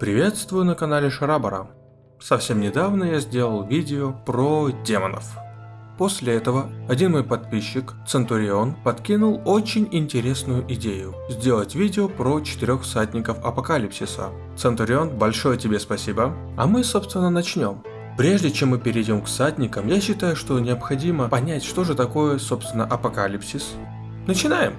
Приветствую на канале Шарабара. Совсем недавно я сделал видео про демонов. После этого один мой подписчик, Центурион, подкинул очень интересную идею – сделать видео про четырех всадников Апокалипсиса. Центурион, большое тебе спасибо. А мы, собственно, начнем. Прежде чем мы перейдем к всадникам, я считаю, что необходимо понять, что же такое, собственно, апокалипсис. Начинаем!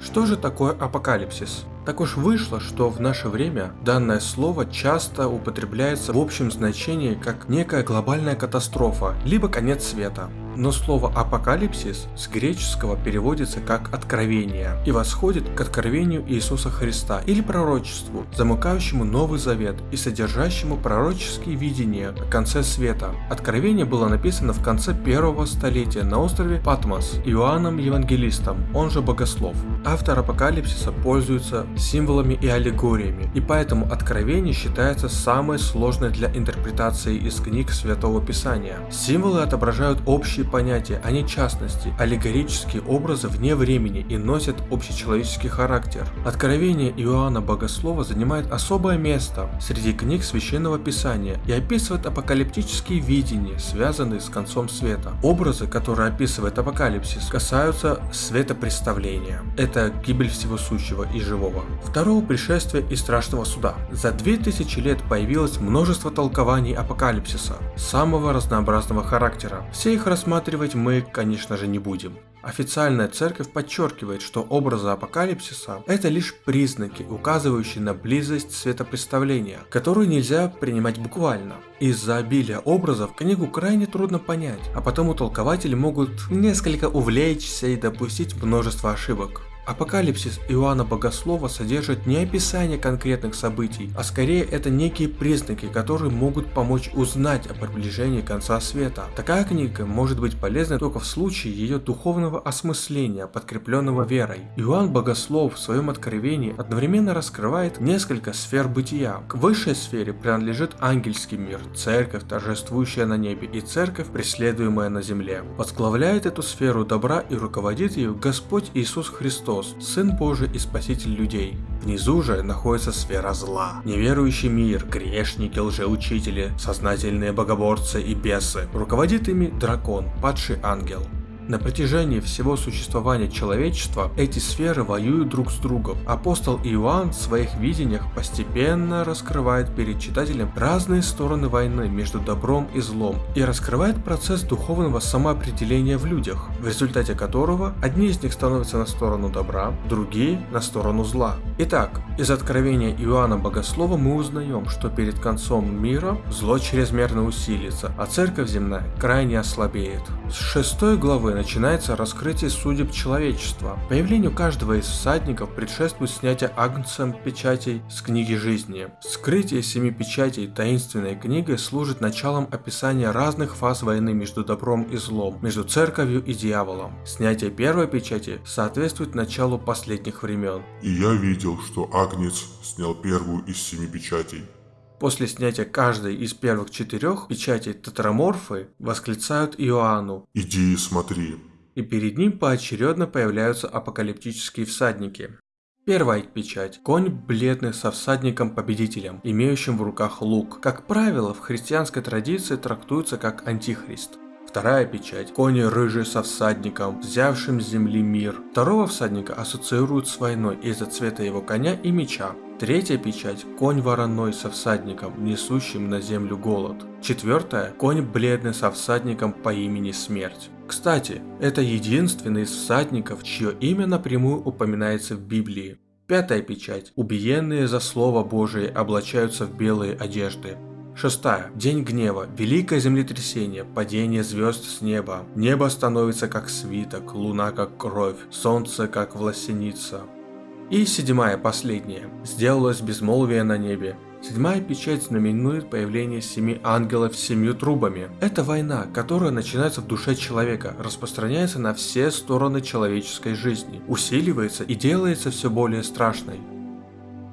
Что же такое апокалипсис? Так уж вышло, что в наше время данное слово часто употребляется в общем значении как некая глобальная катастрофа, либо конец света. Но слово «апокалипсис» с греческого переводится как «откровение» и восходит к откровению Иисуса Христа или пророчеству, замыкающему Новый Завет и содержащему пророческие видения о конце света. Откровение было написано в конце первого столетия на острове Патмос Иоанном Евангелистом, он же Богослов. Автор апокалипсиса пользуется символами и аллегориями, и поэтому Откровение считается самой сложной для интерпретации из книг Святого Писания. Символы отображают общие понятия, а не частности, аллегорические образы вне времени и носят общечеловеческий характер. Откровение Иоанна Богослова занимает особое место среди книг Священного Писания и описывает апокалиптические видения, связанные с концом света. Образы, которые описывает апокалипсис, касаются светопреставления. Это гибель всего сущего и живого. Второго пришествия и страшного суда. За 2000 лет появилось множество толкований апокалипсиса, самого разнообразного характера. Все их рассматривают рассматривать мы, конечно же, не будем. Официальная церковь подчеркивает, что образы апокалипсиса – это лишь признаки, указывающие на близость светопредставления, которую нельзя принимать буквально. Из-за обилия образов книгу крайне трудно понять, а потому толкователи могут несколько увлечься и допустить множество ошибок. Апокалипсис Иоанна Богослова содержит не описание конкретных событий, а скорее это некие признаки, которые могут помочь узнать о приближении конца света. Такая книга может быть полезна только в случае ее духовного осмысления, подкрепленного верой. Иоанн Богослов в своем откровении одновременно раскрывает несколько сфер бытия. К высшей сфере принадлежит ангельский мир, церковь, торжествующая на небе, и церковь, преследуемая на земле. Возглавляет эту сферу добра и руководит ее Господь Иисус Христос Христос, Сын Божий и Спаситель людей. Внизу же находится сфера зла. Неверующий мир, грешники, лжеучители, сознательные богоборцы и бесы. Руководит ими дракон, падший ангел. На протяжении всего существования человечества эти сферы воюют друг с другом. Апостол Иоанн в своих видениях постепенно раскрывает перед читателем разные стороны войны между добром и злом и раскрывает процесс духовного самоопределения в людях, в результате которого одни из них становятся на сторону добра, другие на сторону зла. Итак, из откровения Иоанна Богослова мы узнаем, что перед концом мира зло чрезмерно усилится, а церковь земная крайне ослабеет. С 6 главы начинается раскрытие судеб человечества. Появлению каждого из всадников предшествует снятие агнцем печатей с книги жизни. Скрытие семи печатей таинственной книгой служит началом описания разных фаз войны между добром и злом, между церковью и дьяволом. Снятие первой печати соответствует началу последних времен. И я видел, что агнец снял первую из семи печатей. После снятия каждой из первых четырех печатей тетраморфы восклицают Иоанну «Иди и смотри». И перед ним поочередно появляются апокалиптические всадники. Первая печать – конь бледный со всадником-победителем, имеющим в руках лук. Как правило, в христианской традиции трактуется как антихрист. Вторая печать – кони рыжий со всадником, взявшим с земли мир. Второго всадника ассоциируют с войной из-за цвета его коня и меча. Третья печать – конь вороной со всадником, несущим на землю голод. Четвертая – конь бледный со всадником по имени Смерть. Кстати, это единственный из всадников, чье имя напрямую упоминается в Библии. Пятая печать. Убиенные за Слово Божие облачаются в белые одежды. Шестая. День гнева. Великое землетрясение. Падение звезд с неба. Небо становится как свиток, луна как кровь, солнце как власеница. И седьмая, последняя. Сделалось безмолвие на небе. Седьмая печать знаменует появление семи ангелов с семью трубами. Это война, которая начинается в душе человека, распространяется на все стороны человеческой жизни, усиливается и делается все более страшной.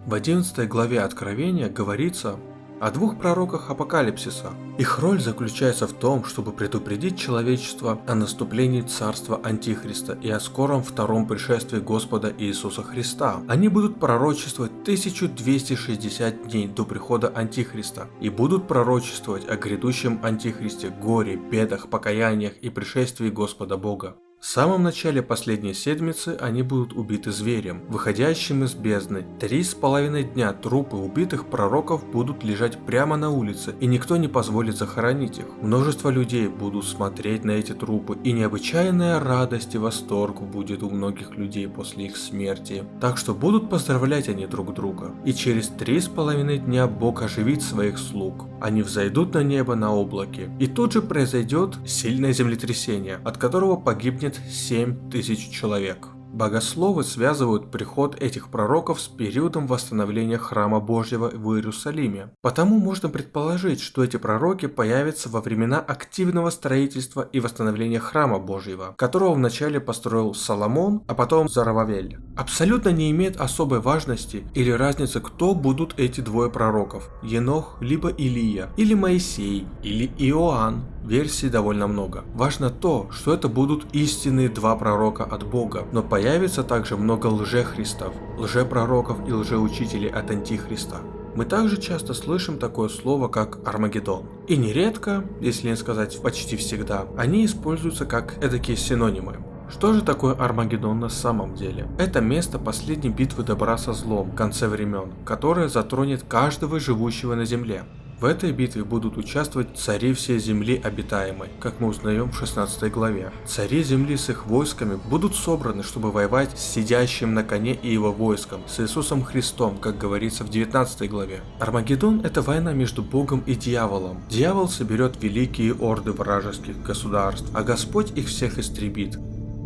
В 11 главе Откровения говорится о двух пророках Апокалипсиса. Их роль заключается в том, чтобы предупредить человечество о наступлении царства Антихриста и о скором втором пришествии Господа Иисуса Христа. Они будут пророчествовать 1260 дней до прихода Антихриста и будут пророчествовать о грядущем Антихристе, горе, бедах, покаяниях и пришествии Господа Бога. В самом начале последней седмицы они будут убиты зверем, выходящим из бездны. Три с половиной дня трупы убитых пророков будут лежать прямо на улице, и никто не позволит захоронить их. Множество людей будут смотреть на эти трупы, и необычайная радость и восторг будет у многих людей после их смерти. Так что будут поздравлять они друг друга. И через три с половиной дня Бог оживит своих слуг. Они взойдут на небо на облаке. И тут же произойдет сильное землетрясение, от которого погибнет погибнет 7 тысяч человек. Богословы связывают приход этих пророков с периодом восстановления храма Божьего в Иерусалиме. Потому можно предположить, что эти пророки появятся во времена активного строительства и восстановления храма Божьего, которого вначале построил Соломон, а потом Зарававель. Абсолютно не имеет особой важности или разницы, кто будут эти двое пророков – Енох либо Илия, или Моисей, или Иоанн, Версий довольно много. Важно то, что это будут истинные два пророка от Бога, но появится также много лжехристов, лжепророков и лжеучителей от Антихриста. Мы также часто слышим такое слово, как Армагеддон. И нередко, если не сказать почти всегда, они используются как эдакие синонимы. Что же такое Армагеддон на самом деле? Это место последней битвы добра со злом в конце времен, которое затронет каждого живущего на земле. В этой битве будут участвовать цари всей земли обитаемой, как мы узнаем в 16 главе. Цари земли с их войсками будут собраны, чтобы воевать с сидящим на коне и его войском, с Иисусом Христом, как говорится в 19 главе. Армагеддон – это война между Богом и дьяволом. Дьявол соберет великие орды вражеских государств, а Господь их всех истребит.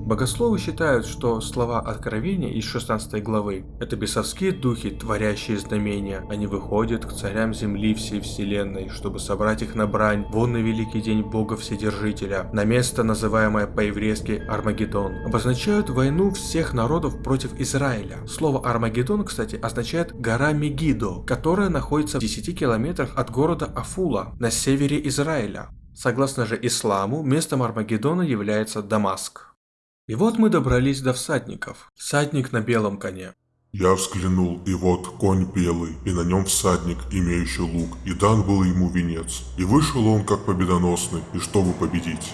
Богословы считают, что слова Откровения из 16 главы – это бесовские духи, творящие знамения. Они выходят к царям земли всей вселенной, чтобы собрать их на брань, вон на великий день Бога Вседержителя, на место, называемое по-еврейски Армагеддон. Обозначают войну всех народов против Израиля. Слово Армагеддон, кстати, означает гора Мегидо, которая находится в 10 километрах от города Афула на севере Израиля. Согласно же исламу, местом Армагеддона является Дамаск. И вот мы добрались до всадников. Всадник на белом коне. Я взглянул, и вот конь белый, и на нем всадник, имеющий лук, и дан был ему венец. И вышел он как победоносный, и чтобы победить.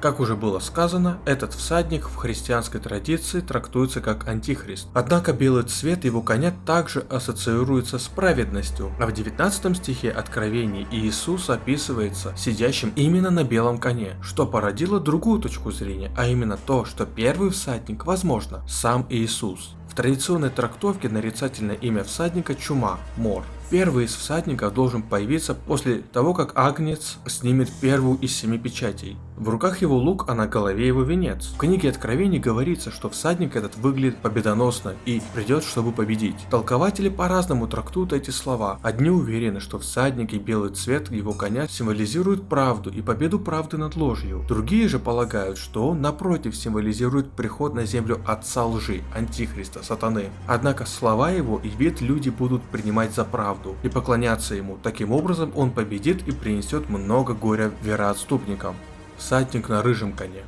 Как уже было сказано, этот всадник в христианской традиции трактуется как антихрист. Однако белый цвет его коня также ассоциируется с праведностью, а в 19 стихе Откровений Иисус описывается сидящим именно на белом коне, что породило другую точку зрения, а именно то, что первый всадник, возможно, сам Иисус. В традиционной трактовке нарицательное имя всадника чума – мор. Первый из всадников должен появиться после того, как Агнец снимет первую из семи печатей. В руках его лук, а на голове его венец. В книге Откровений говорится, что всадник этот выглядит победоносно и придет, чтобы победить. Толкователи по-разному трактуют эти слова. Одни уверены, что всадник и белый цвет его коня символизируют правду и победу правды над ложью. Другие же полагают, что он напротив символизирует приход на землю отца лжи, антихриста, сатаны. Однако слова его и вид люди будут принимать за правду и поклоняться ему. Таким образом он победит и принесет много горя вероотступникам всадник на рыжем коне.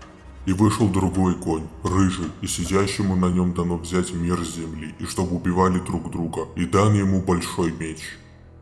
И вышел другой конь, рыжий, и сидящему на нем дано взять мир земли, и чтобы убивали друг друга, и дан ему большой меч.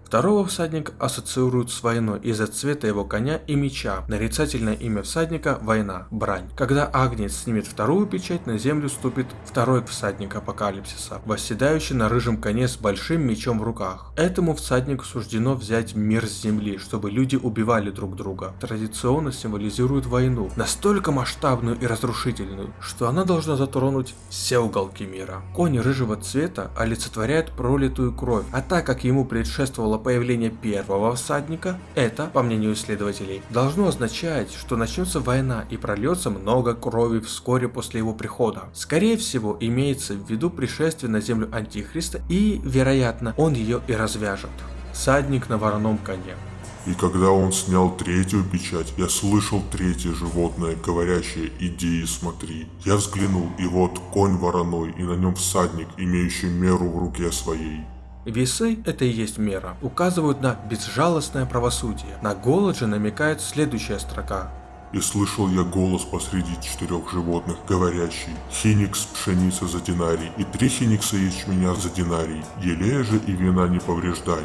Второго всадника ассоциируют с войной из-за цвета его коня и меча. Нарицательное имя всадника – война, брань. Когда Агнец снимет вторую печать, на землю ступит второй всадник апокалипсиса, восседающий на рыжем коне с большим мечом в руках. Этому всаднику суждено взять мир с земли, чтобы люди убивали друг друга. Традиционно символизирует войну, настолько масштабную и разрушительную, что она должна затронуть все уголки мира. Конь рыжего цвета олицетворяет пролитую кровь, а так как ему предшествовала появление первого всадника, это, по мнению исследователей, должно означать, что начнется война и прольется много крови вскоре после его прихода. Скорее всего, имеется в виду пришествие на землю Антихриста и, вероятно, он ее и развяжет. Всадник на вороном коне. И когда он снял третью печать, я слышал третье животное, говорящее «Иди и смотри». Я взглянул, и вот конь вороной, и на нем всадник, имеющий меру в руке своей. Весы – это и есть мера, указывают на безжалостное правосудие. На голод же намекает следующая строка. И слышал я голос посреди четырех животных, говорящий, «Хиникс пшеница за динарий, и три хиникса ячменя за динарий, елея же и вина не повреждай».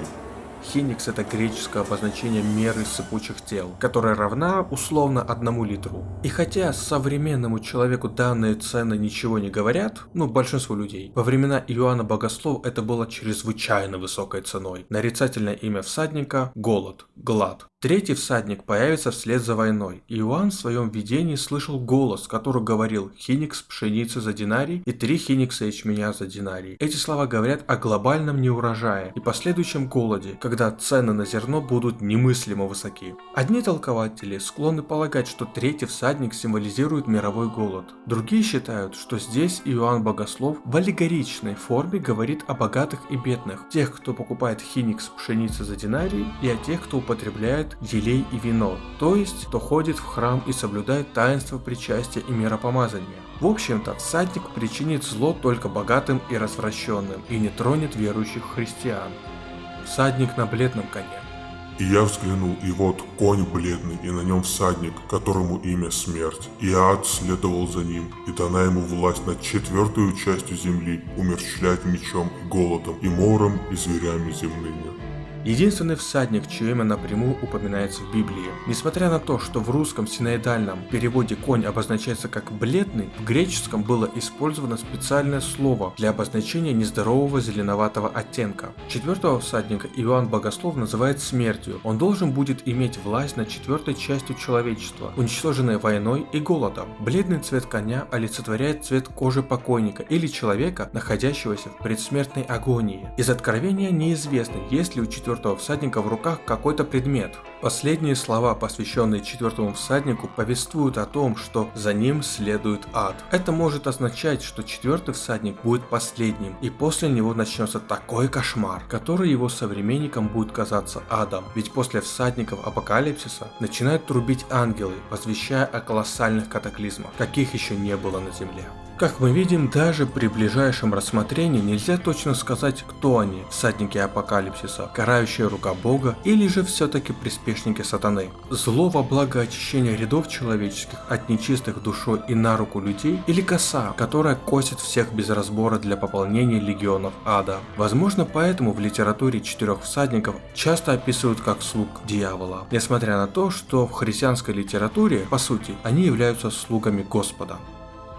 Хиникс это греческое обозначение меры сыпучих тел, которая равна условно одному литру. И хотя современному человеку данные цены ничего не говорят, ну большинству людей, во времена Иоанна Богослов это было чрезвычайно высокой ценой. Нарицательное имя всадника – голод, глад. Третий всадник появится вслед за войной. Иоанн в своем видении слышал голос, который говорил «Хиникс пшеницы за динарий» и «Три хиникса ячменя за динарий». Эти слова говорят о глобальном неурожае и последующем голоде, когда цены на зерно будут немыслимо высоки. Одни толкователи склонны полагать, что третий всадник символизирует мировой голод. Другие считают, что здесь Иоанн Богослов в аллегоричной форме говорит о богатых и бедных, тех, кто покупает хиникс пшеницы за динарий, и о тех, кто употребляет елей и вино, то есть кто ходит в храм и соблюдает таинство причастия и миропомазания. В общем-то, всадник причинит зло только богатым и развращенным и не тронет верующих христиан. Всадник на бледном коне. И я взглянул, и вот конь бледный, и на нем всадник, которому имя смерть. И ад следовал за ним, и дана ему власть над четвертую частью земли, умерщвлять мечом и голодом, и мором, и зверями земными. Единственный всадник, чье имя напрямую упоминается в Библии. Несмотря на то, что в русском синоидальном переводе конь обозначается как бледный, в греческом было использовано специальное слово для обозначения нездорового зеленоватого оттенка. Четвертого всадника Иоанн Богослов называет смертью. Он должен будет иметь власть над четвертой частью человечества, уничтоженной войной и голодом. Бледный цвет коня олицетворяет цвет кожи покойника или человека, находящегося в предсмертной агонии. Из откровения неизвестно, есть ли у четвертого четвертого всадника в руках какой-то предмет. Последние слова, посвященные четвертому всаднику, повествуют о том, что за ним следует ад. Это может означать, что четвертый всадник будет последним, и после него начнется такой кошмар, который его современникам будет казаться адом. Ведь после всадников апокалипсиса начинают трубить ангелы, возвещая о колоссальных катаклизмах, каких еще не было на земле. Как мы видим, даже при ближайшем рассмотрении нельзя точно сказать, кто они, всадники апокалипсиса, карающая рука бога или же все-таки приспешники сатаны. Зло во благо очищения рядов человеческих от нечистых душой и на руку людей или коса, которая косит всех без разбора для пополнения легионов ада. Возможно поэтому в литературе четырех всадников часто описывают как слуг дьявола, несмотря на то, что в христианской литературе, по сути, они являются слугами Господа.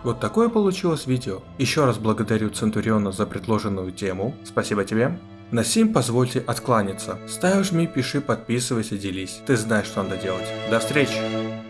Вот такое получилось видео. Еще раз благодарю Центуриона за предложенную тему. Спасибо тебе. На сим позвольте откланяться. Ставь, жми, пиши, подписывайся, делись. Ты знаешь, что надо делать. До встречи!